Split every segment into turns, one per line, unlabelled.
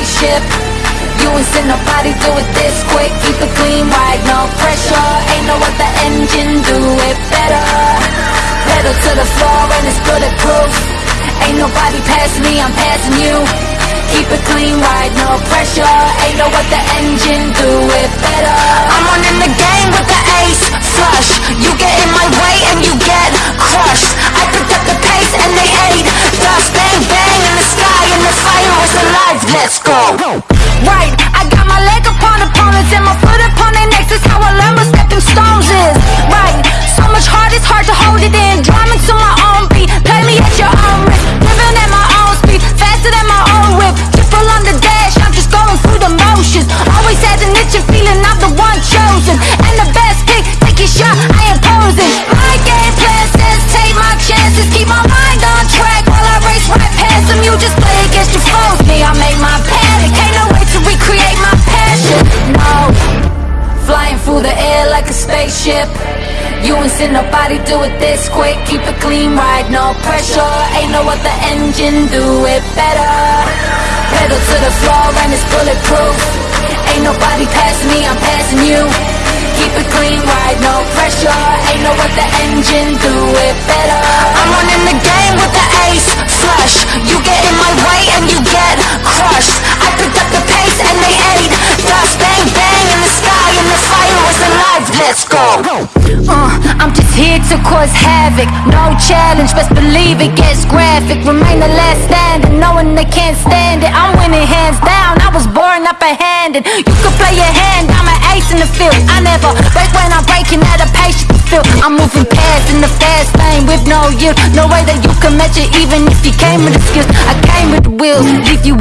spaceship. You ain't seen nobody do it this quick. Keep it clean, right, no pressure. Ain't no other engine do it better. Pedal to the floor and it's bulletproof. Ain't nobody passing me, I'm passing you. Keep it clean, right, no pressure. Ain't no other engine do
through the
air like a spaceship. You ain't seen nobody do it this quick. Keep it clean, right, no pressure. Ain't no other engine do it better. Pedal to the floor and it's bulletproof. Ain't nobody passing me, I'm passing you. Keep it clean, right, no pressure. Ain't no other engine do it better.
I'm running the game with the ace
Uh, I'm just here to cause havoc. No challenge, best believe it gets graphic. Remain the last standing, knowing they can't stand it. I'm winning hands down, I was born upper-handed. You could play your hand, I'm an ace in the field. I never break when I'm breaking at a can feel I'm moving past in the fast lane with no yield No way that you can match it even if you came with the skills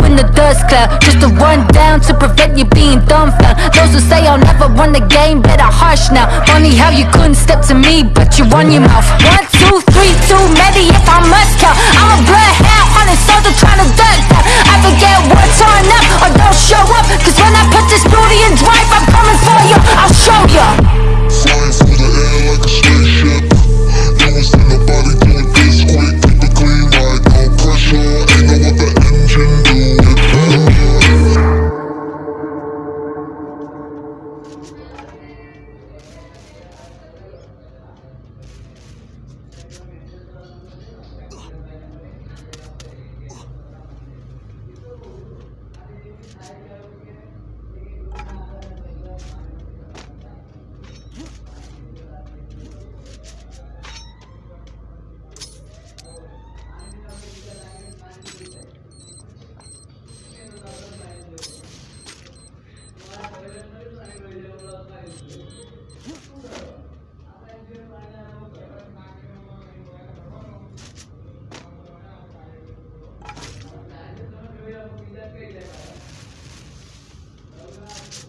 in the dust cloud Just a rundown to prevent you being dumbfounded Those who say I'll never run the game, better hush now. Funny how you couldn't step to me, but you run your mouth. One, two, three, too many if I must count I'm a bloodhound, hunting soldier Thank you.